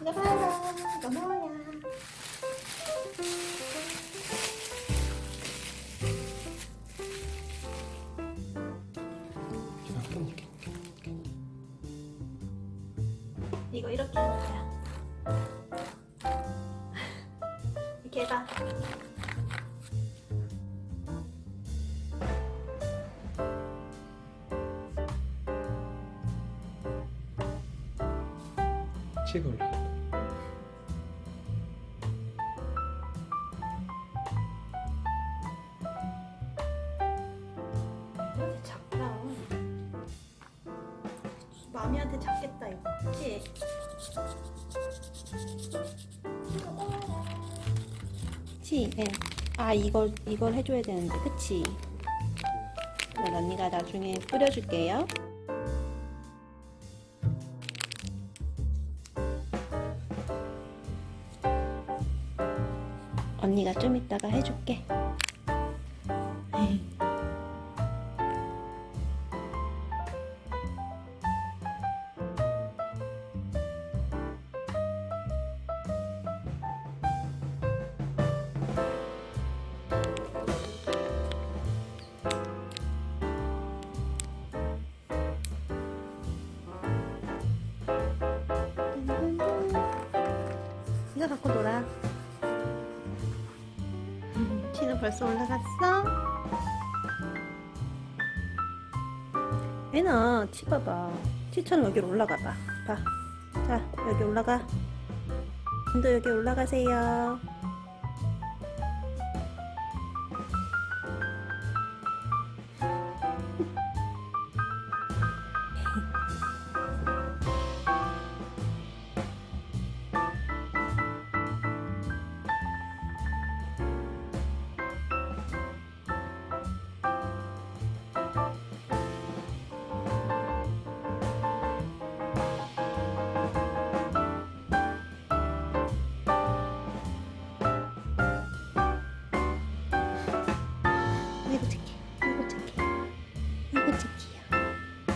이거 봐라. 이거 뭐야? 이거 이렇게 하는 거야. 이렇게 해봐. 올 마미한테 작겠다 이거. 그치? 그치? 예. 아 이걸 이걸 해줘야 되는데 그치? 그럼 언니가 나중에 뿌려줄게요. 언니가 좀 이따가 해줄게. 이거 갖고 놀아. 치는 벌써 올라갔어? 애나 치 봐봐. 치처럼 여기로 올라가 봐. 봐. 자, 여기 올라가. 도 여기 올라가세요.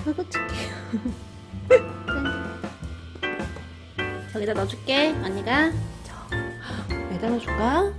아이고 착해요. 짠. 저기다 넣어줄게. 언니가. 저, 여기다 넣어줄까?